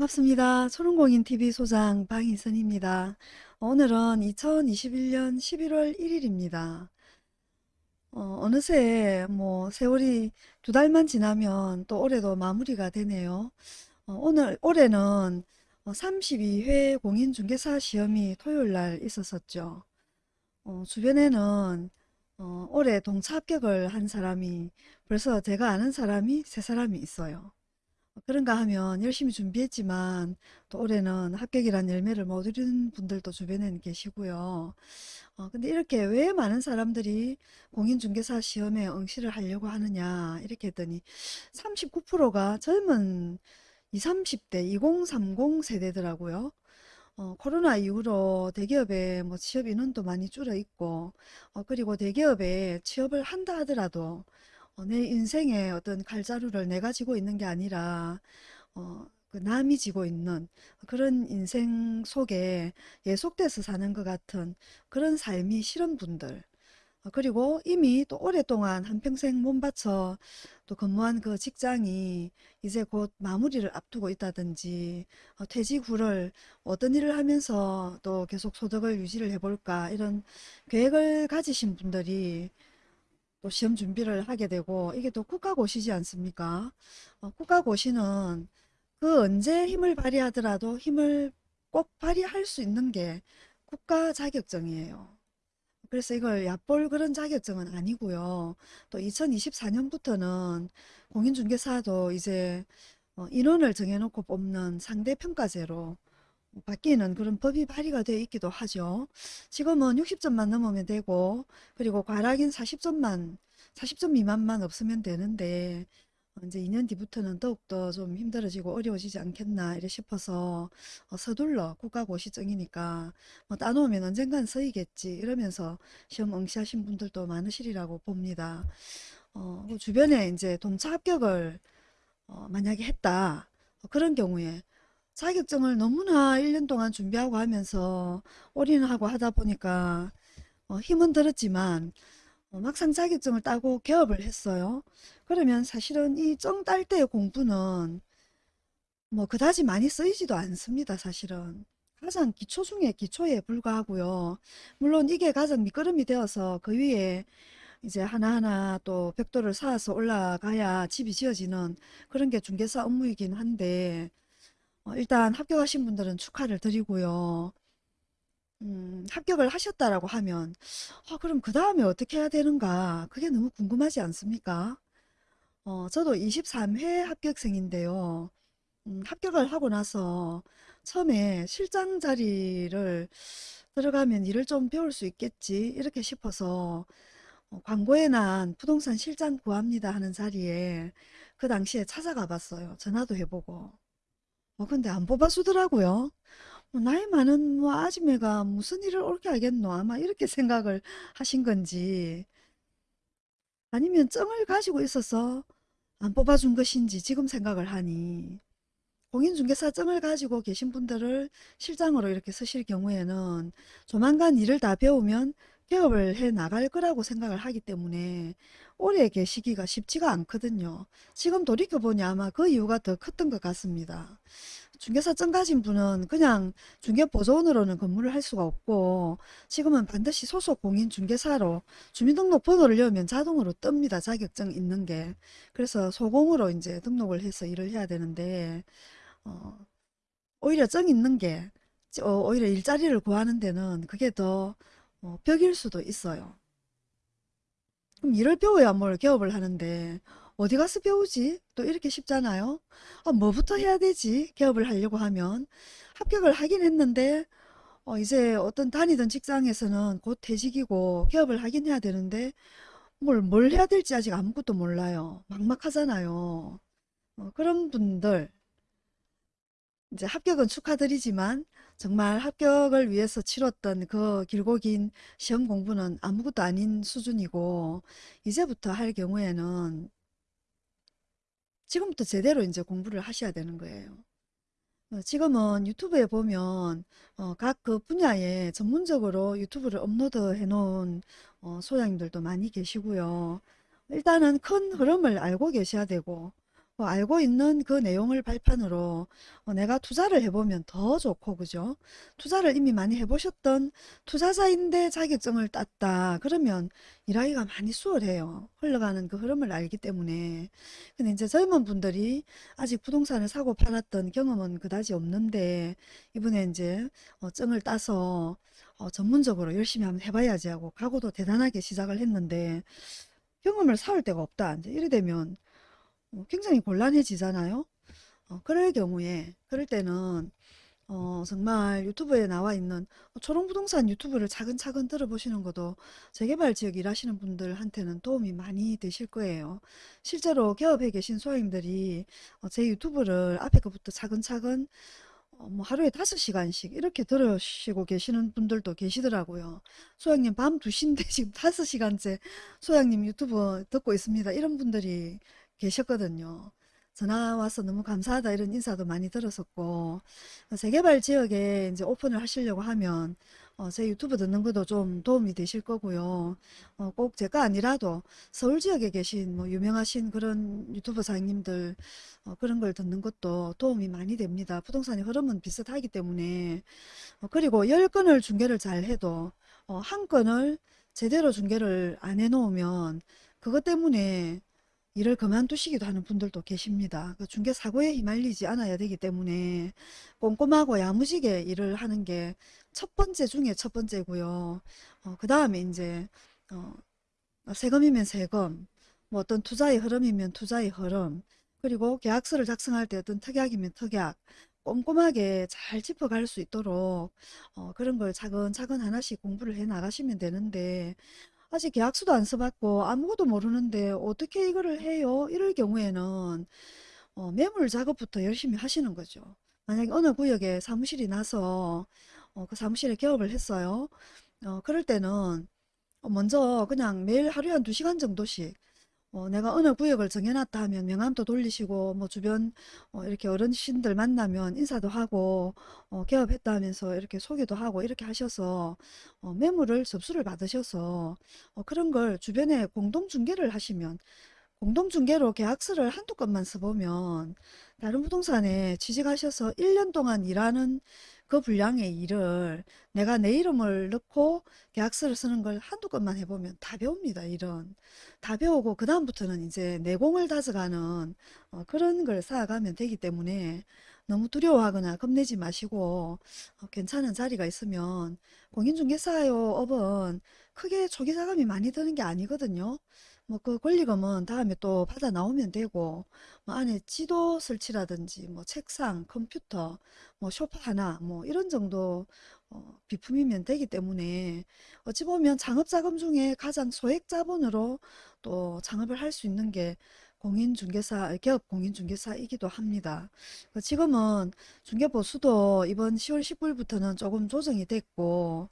반갑습니다. 초롱공인TV 소장 방희선입니다. 오늘은 2021년 11월 1일입니다. 어, 느새 뭐 세월이 두 달만 지나면 또 올해도 마무리가 되네요. 어, 오늘 올해는 32회 공인중개사 시험이 토요일 날 있었었죠. 어, 주변에는 어, 올해 동차 합격을 한 사람이 벌써 제가 아는 사람이 세 사람이 있어요. 그런가 하면 열심히 준비했지만 또 올해는 합격이란 열매를 못 얻은 분들도 주변에는 계시고요. 어, 근데 이렇게 왜 많은 사람들이 공인중개사 시험에 응시를 하려고 하느냐 이렇게 했더니 39%가 젊은 20, 30대 2030 세대더라고요. 어, 코로나 이후로 대기업에 뭐 취업 인원도 많이 줄어 있고 어, 그리고 대기업에 취업을 한다 하더라도 어, 내 인생의 어떤 칼자루를 내가 지고 있는 게 아니라 어, 그 남이 지고 있는 그런 인생 속에 예속돼서 사는 것 같은 그런 삶이 싫은 분들 어, 그리고 이미 또 오랫동안 한평생 몸바쳐 또 근무한 그 직장이 이제 곧 마무리를 앞두고 있다든지 어, 퇴직 후를 어떤 일을 하면서 또 계속 소득을 유지를 해볼까 이런 계획을 가지신 분들이 또 시험 준비를 하게 되고 이게 또 국가고시지 않습니까? 어, 국가고시는 그 언제 힘을 발휘하더라도 힘을 꼭 발휘할 수 있는 게 국가 자격증이에요. 그래서 이걸 얕볼 그런 자격증은 아니고요. 또 2024년부터는 공인중개사도 이제 어, 인원을 정해놓고 뽑는 상대평가제로 바뀌는 그런 법이 발의가 되어 있기도 하죠. 지금은 60점만 넘으면 되고 그리고 과락인 40점만 40점 미만만 없으면 되는데 어, 이제 2년 뒤부터는 더욱더 좀 힘들어지고 어려워지지 않겠나 이래 싶어서 어, 서둘러 국가고시증이니까 뭐 따놓으면 언젠간 쓰이겠지 이러면서 시험 응시하신 분들도 많으시리라고 봅니다. 어, 그 주변에 이제 동차 합격을 어, 만약에 했다 어, 그런 경우에 자격증을 너무나 1년 동안 준비하고 하면서 올인하고 하다 보니까 어, 힘은 들었지만 어, 막상 자격증을 따고 개업을 했어요. 그러면 사실은 이 정 딸 때의 공부는 뭐 그다지 많이 쓰이지도 않습니다. 사실은. 가장 기초 중에 기초에 불과하고요. 물론 이게 가장 밑거름이 되어서 그 위에 이제 하나하나 또 벽돌을 쌓아서 올라가야 집이 지어지는 그런 게 중개사 업무이긴 한데 어, 일단 합격하신 분들은 축하를 드리고요. 음, 합격을 하셨다라고 하면 아, 그럼 그 다음에 어떻게 해야 되는가 그게 너무 궁금하지 않습니까? 어, 저도 23회 합격생인데요. 음, 합격을 하고 나서 처음에 실장 자리를 들어가면 일을 좀 배울 수 있겠지 이렇게 싶어서 어, 광고에 난 부동산 실장 구합니다 하는 자리에 그 당시에 찾아가 봤어요. 전화도 해보고. 어, 근데 안 뽑아주더라고요. 뭐 나이 많은 뭐 아줌매가 무슨 일을 옳게 알겠노? 아마 이렇게 생각을 하신 건지 아니면 정을 가지고 있어서 안 뽑아준 것인지 지금 생각을 하니 공인중개사 정을 가지고 계신 분들을 실장으로 이렇게 쓰실 경우에는 조만간 일을 다 배우면 개업을 해 나갈 거라고 생각을 하기 때문에 오래 계시기가 쉽지가 않거든요. 지금 돌이켜보니 아마 그 이유가 더 컸던 것 같습니다. 중개사 증 가진 분은 그냥 중개보조원으로는 근무를 할 수가 없고 지금은 반드시 소속 공인 중개사로 주민등록 번호를 넣으면 자동으로 뜹니다. 자격증 있는 게. 그래서 소공으로 이제 등록을 해서 일을 해야 되는데 어, 오히려 증 있는 게 어, 오히려 일자리를 구하는 데는 그게 더 어, 벽일 수도 있어요. 그럼 일을 배워야 뭘 개업을 하는데 어디 가서 배우지? 또 이렇게 쉽잖아요. 아, 뭐부터 해야 되지? 개업을 하려고 하면 합격을 하긴 했는데 어, 이제 어떤 다니던 직장에서는 곧 퇴직이고 개업을 하긴 해야 되는데 뭘, 뭘 해야 될지 아직 아무것도 몰라요. 막막하잖아요. 어, 그런 분들 이제 합격은 축하드리지만 정말 합격을 위해서 치렀던 그 길고 긴 시험 공부는 아무것도 아닌 수준이고 이제부터 할 경우에는 지금부터 제대로 이제 공부를 하셔야 되는 거예요. 어, 지금은 유튜브에 보면 어, 각그 분야에 전문적으로 유튜브를 업로드 해 놓은 어, 소장님들도 많이 계시고요. 일단은 큰 흐름을 알고 계셔야 되고 그 알고 있는 그 내용을 발판으로 어, 내가 투자를 해보면 더 좋고 그죠? 투자를 이미 많이 해보셨던 투자자인데 자격증을 땄다. 그러면 일하기가 많이 수월해요. 흘러가는 그 흐름을 알기 때문에. 근데 이제 젊은 분들이 아직 부동산을 사고 팔았던 경험은 그다지 없는데 이번에 이제 어, 증을 따서 어, 전문적으로 열심히 한번 해봐야지 하고 각오도 대단하게 시작을 했는데 경험을 쌓을 데가 없다. 이제 이래 되면 어, 굉장히 곤란해지잖아요. 어, 그럴 경우에 그럴 때는 어, 정말 유튜브에 나와 있는 초롱부동산 유튜브를 차근차근 들어보시는 것도 재개발 지역 일하시는 분들한테는 도움이 많이 되실 거예요. 실제로 개업해 계신 소장님들이 어, 제 유튜브를 앞에 거부터 차근차근 어, 뭐 하루에 다섯 시간씩 이렇게 들으시고 계시는 분들도 계시더라고요. 소장님 밤 2시인데 지금 다섯 시간째 소장님 유튜브 듣고 있습니다. 이런 분들이 계셨거든요. 전화 와서 너무 감사하다 이런 인사도 많이 들었었고 재개발 지역에 이제 오픈을 하시려고 하면 어, 제 유튜브 듣는 것도 좀 도움이 되실 거고요. 어, 꼭 제가 아니라도 서울 지역에 계신 뭐 유명하신 그런 유튜브 사장님들 어, 그런 걸 듣는 것도 도움이 많이 됩니다. 부동산의 흐름은 비슷하기 때문에 어, 그리고 10건을 중개를 잘 해도 어, 한 건을 제대로 중개를 안 해놓으면 그것 때문에 일을 그만두시기도 하는 분들도 계십니다. 그 중개 사고에 휘말리지 않아야 되기 때문에 꼼꼼하고 야무지게 일을 하는 게 첫 번째 중에 첫 번째고요. 어, 그 다음에 이제 어, 세금이면 세금, 뭐 어떤 투자의 흐름이면 투자의 흐름, 그리고 계약서를 작성할 때 어떤 특약이면 특약, 꼼꼼하게 잘 짚어갈 수 있도록 어, 그런 걸 차근차근 하나씩 공부를 해 나가시면 되는데 아직 계약서도 안 써봤고 아무것도 모르는데 어떻게 이거를 해요? 이럴 경우에는 어, 매물 작업부터 열심히 하시는 거죠. 만약에 어느 구역에 사무실이 나서 어, 그 사무실에 개업을 했어요. 어, 그럴 때는 어, 먼저 그냥 매일 하루에 한 두시간 정도씩 어, 내가 어느 구역을 정해놨다 하면 명함도 돌리시고 뭐 주변 어, 이렇게 어르신들 만나면 인사도 하고 어, 개업했다 하면서 이렇게 소개도 하고 이렇게 하셔서 어, 매물을 접수를 받으셔서 어, 그런 걸 주변에 공동 중개를 하시면 공동중개로 계약서를 한두 건만 써보면 다른 부동산에 취직하셔서 1년 동안 일하는 그 분량의 일을 내가 내 이름을 넣고 계약서를 쓰는 걸 한두 건만 해보면 다 배웁니다. 일은. 다 배우고 그 다음부터는 이제 내공을 다져가는 어, 그런 걸 쌓아가면 되기 때문에 너무 두려워하거나 겁내지 마시고 어, 괜찮은 자리가 있으면 공인중개사요 업은 크게 초기 자금이 많이 드는 게 아니거든요. 뭐 그 권리금은 다음에 또 받아 나오면 되고 뭐 안에 지도 설치라든지 뭐 책상, 컴퓨터, 뭐 소파 하나 뭐 이런 정도 어, 비품이면 되기 때문에 어찌 보면 창업자금 중에 가장 소액 자본으로 또 창업을 할 수 있는 게 공인중개사, 기업 공인중개사이기도 합니다. 그 지금은 중개보수도 이번 10월 19일부터는 조금 조정이 됐고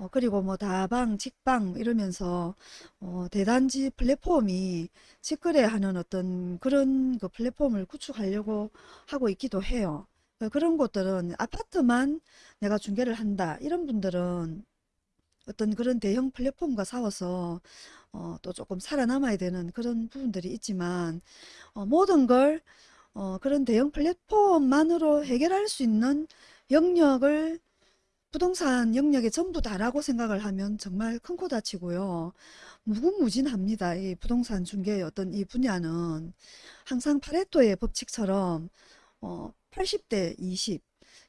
어, 그리고 뭐 다방, 직방 이러면서 어, 대단지 플랫폼이 직거래 하는 어떤 그런 그 플랫폼을 구축하려고 하고 있기도 해요. 그 그런 곳들은 아파트만 내가 중개를 한다. 이런 분들은 어떤 그런 대형 플랫폼과 싸워서 어, 또 조금 살아남아야 되는 그런 부분들이 있지만 어, 모든 걸 어, 그런 대형 플랫폼만으로 해결할 수 있는 영역을 부동산 영역에 전부 다라고 생각을 하면 정말 큰 코 다치고요. 무궁무진합니다. 이 부동산 중개의 어떤 이 분야는 항상 파레토의 법칙처럼 어, 80대 20,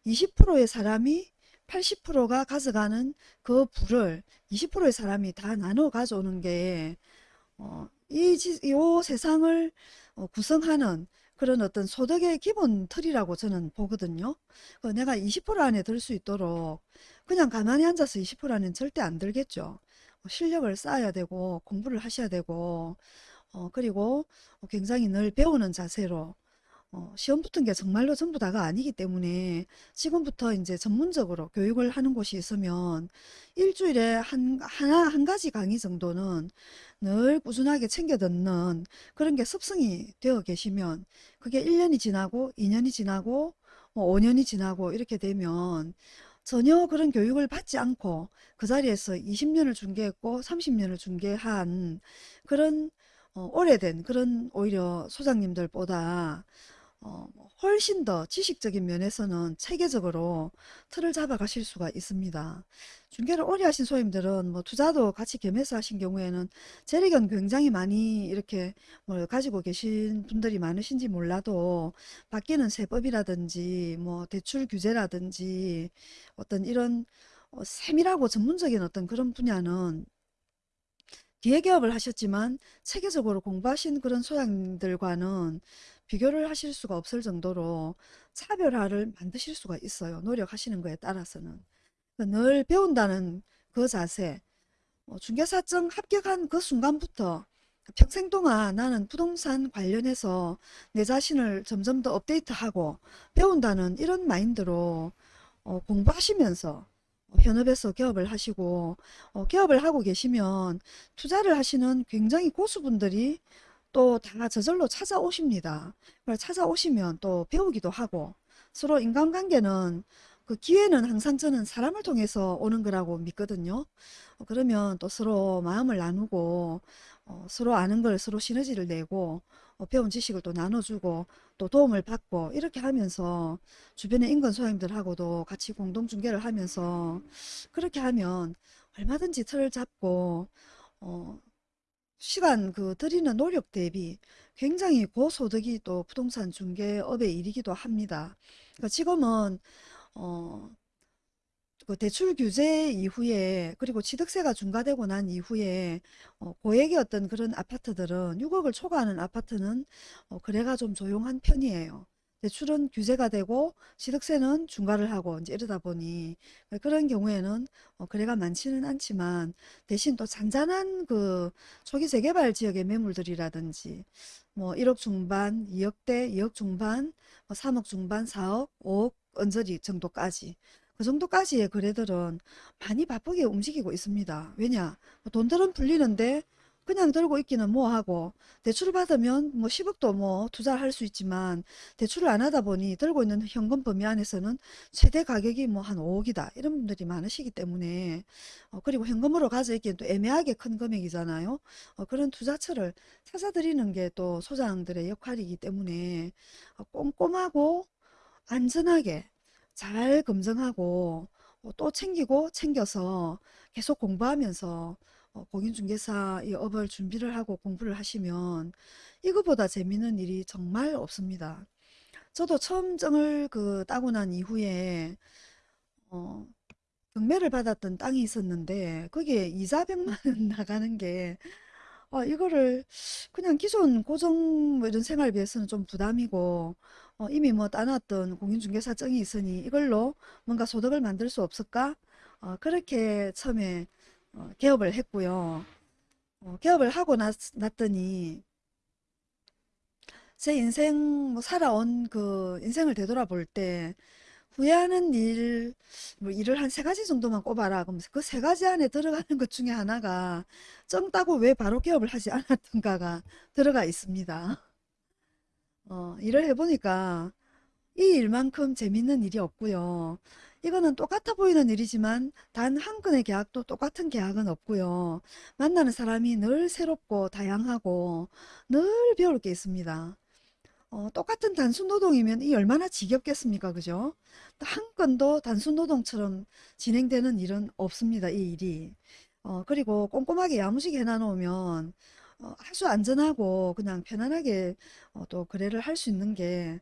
20%의 사람이 80%가 가져가는 그 부를 20%의 사람이 다 나눠 가져오는 게 어, 이 세상을 어, 구성하는 그런 어떤 소득의 기본 틀이라고 저는 보거든요. 그 내가 20% 안에 들 수 있도록 그냥 가만히 앉아서 20% 안에는 절대 안 들겠죠. 어, 실력을 쌓아야 되고 공부를 하셔야 되고 어, 그리고 굉장히 늘 배우는 자세로 어, 시험 붙은 게 정말로 전부 다가 아니기 때문에 지금부터 이제 전문적으로 교육을 하는 곳이 있으면 일주일에 한, 하나, 한 가지 강의 정도는 늘 꾸준하게 챙겨 듣는 그런 게 습성이 되어 계시면 그게 1년이 지나고 2년이 지나고 뭐 5년이 지나고 이렇게 되면 전혀 그런 교육을 받지 않고 그 자리에서 20년을 중개했고 30년을 중개한 그런 어, 오래된 그런 오히려 소장님들보다 어, 뭐 훨씬 더 지식적인 면에서는 체계적으로 틀을 잡아 가실 수가 있습니다. 중개를 오래 하신 소임들은 뭐 투자도 같이 겸해서 하신 경우에는 재력은 굉장히 많이 이렇게 뭘 가지고 계신 분들이 많으신지 몰라도 바뀌는 세법이라든지 뭐 대출 규제라든지 어떤 이런 어, 세밀하고 전문적인 어떤 그런 분야는 기회개업을 하셨지만 체계적으로 공부하신 그런 소장들과는 비교를 하실 수가 없을 정도로 차별화를 만드실 수가 있어요. 노력하시는 거에 따라서는. 그러니까 늘 배운다는 그 자세, 어, 중개사증 합격한 그 순간부터 평생 동안 나는 부동산 관련해서 내 자신을 점점 더 업데이트하고 배운다는 이런 마인드로 어, 공부하시면서 어, 현업에서 개업을 하시고 어, 개업을 하고 계시면 투자를 하시는 굉장히 고수분들이 또 다 저절로 찾아오십니다. 찾아오시면 또 배우기도 하고 서로 인간관계는 그 기회는 항상 저는 사람을 통해서 오는 거라고 믿거든요. 어, 그러면 또 서로 마음을 나누고 어, 서로 아는 걸 서로 시너지를 내고 어, 배운 지식을 또 나눠주고 또 도움을 받고 이렇게 하면서 주변의 인근 소장들하고도 같이 공동 중개를 하면서 그렇게 하면 얼마든지 틀을 잡고 어, 시간 그 들이는 노력 대비 굉장히 고소득이 또 부동산 중개업의 일이기도 합니다. 그러니까 지금은 어, 그 대출 규제 이후에 그리고 취득세가 중과되고 난 이후에 어, 고액의 어떤 그런 아파트들은 6억을 초과하는 아파트는 어, 거래가 좀 조용한 편이에요. 대출은 규제가 되고 취득세는 중과를 하고 이제 이러다 보니 그런 경우에는 어, 거래가 많지는 않지만 대신 또 잔잔한 그 초기 재개발 지역의 매물들이라든지 뭐 1억 중반, 2억대, 2억 중반, 뭐 3억 중반, 4억, 5억 언저리 정도까지 그 정도까지의 거래들은 많이 바쁘게 움직이고 있습니다. 왜냐? 뭐 돈들은 풀리는데 그냥 들고 있기는 뭐하고. 대출을 받으면 뭐 10억도 뭐 투자할 수 있지만 대출을 안 하다 보니 들고 있는 현금 범위 안에서는 최대 가격이 뭐 한 5억이다. 이런 분들이 많으시기 때문에. 어, 그리고 현금으로 가져 있기엔 또 애매하게 큰 금액이잖아요. 어, 그런 투자처를 찾아드리는 게 또 소장들의 역할이기 때문에 어, 꼼꼼하고 안전하게 잘 검증하고 어, 또 챙기고 챙겨서 계속 공부하면서 어, 공인중개사 이 업을 준비를 하고 공부를 하시면 이거보다 재미있는 일이 정말 없습니다. 저도 처음 증을 그 따고 난 이후에 어, 경매를 받았던 땅이 있었는데 거기에 이자 100만 원 나가는 게 어, 이거를 그냥 기존 고정 뭐 이런 생활비에서는 좀 부담이고 어, 이미 뭐 따놨던 공인중개사증이 있으니 이걸로 뭔가 소득을 만들 수 없을까? 어, 그렇게 처음에 어, 개업을 했고요. 어, 개업을 하고 났, 났더니 제 인생 뭐 살아온 그 인생을 되돌아볼 때 후회하는 일, 뭐 일을 한 세 가지 정도만 꼽아라. 그러면서 그 세 가지 안에 들어가는 것 중에 하나가 정 따고 왜 바로 개업을 하지 않았던가가 들어가 있습니다. 어, 일을 해보니까 이 일만큼 재밌는 일이 없고요. 이거는 똑같아 보이는 일이지만 단 한 건의 계약도 똑같은 계약은 없고요. 만나는 사람이 늘 새롭고 다양하고 늘 배울 게 있습니다. 어, 똑같은 단순 노동이면 이 얼마나 지겹겠습니까? 그죠? 한 건도 단순 노동처럼 진행되는 일은 없습니다. 이 일이. 어, 그리고 꼼꼼하게 야무지게 해놔놓으면 어, 아주 안전하고 그냥 편안하게 어, 또 거래를 할 수 있는 게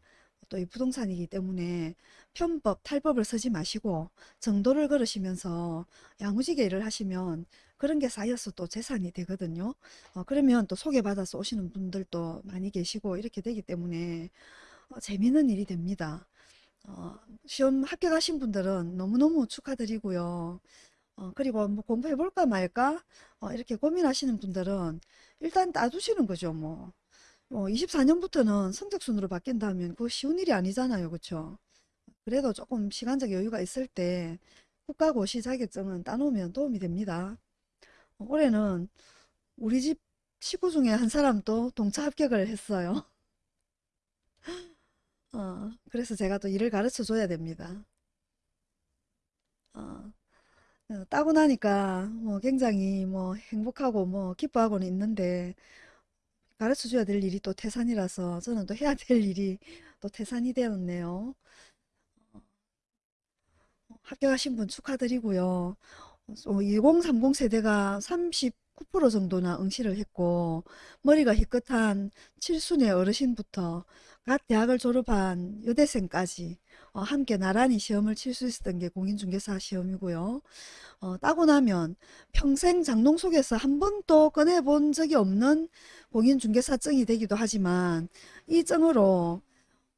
또 이 부동산이기 때문에 편법, 탈법을 쓰지 마시고 정도를 걸으시면서 야무지게 일을 하시면 그런 게 쌓여서 또 재산이 되거든요. 어, 그러면 또 소개받아서 오시는 분들도 많이 계시고 이렇게 되기 때문에 어, 재미있는 일이 됩니다. 어, 시험 합격하신 분들은 너무너무 축하드리고요. 어, 그리고 뭐 공부해볼까 말까 어, 이렇게 고민하시는 분들은 일단 따두시는 거죠. 뭐, 뭐 24년부터는 성적순으로 바뀐다면 그거 쉬운 일이 아니잖아요. 그렇죠? 그래도 조금 시간적 여유가 있을 때 국가고시 자격증은 따놓으면 도움이 됩니다. 어, 올해는 우리 집 식구 중에 한 사람도 동차 합격을 했어요. 어, 그래서 제가 또 일을 가르쳐 줘야 됩니다. 어, 어, 따고 나니까 뭐 굉장히 뭐 행복하고 뭐 기뻐하고는 있는데 가르쳐 줘야 될 일이 또 태산이라서 저는 또 해야 될 일이 또 태산이 되었네요. 합격하신 분 축하드리고요. 2030 세대가 39% 정도나 응시를 했고 머리가 희끗한 칠순의 어르신부터 갓 대학을 졸업한 여대생까지 어, 함께 나란히 시험을 칠 수 있었던 게 공인중개사 시험이고요. 어, 따고 나면 평생 장롱 속에서 한 번도 꺼내본 적이 없는 공인중개사증이 되기도 하지만 이 증으로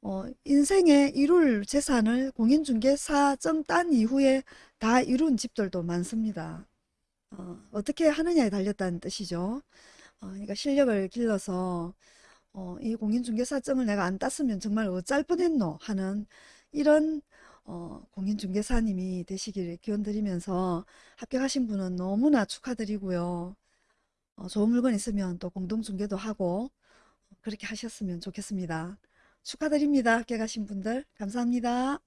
어, 인생의 이룰 재산을 공인중개사증 딴 이후에 다 이룬 집들도 많습니다. 어, 어떻게 하느냐에 달렸다는 뜻이죠. 어, 그러니까 실력을 길러서 어, 이 공인중개사증을 내가 안 땄으면 정말 어쩔 뻔했노 하는 이런 어, 공인중개사님이 되시길 기원드리면서 합격하신 분은 너무나 축하드리고요. 어, 좋은 물건 있으면 또 공동중개도 하고 그렇게 하셨으면 좋겠습니다. 축하드립니다. 합격하신 분들 감사합니다.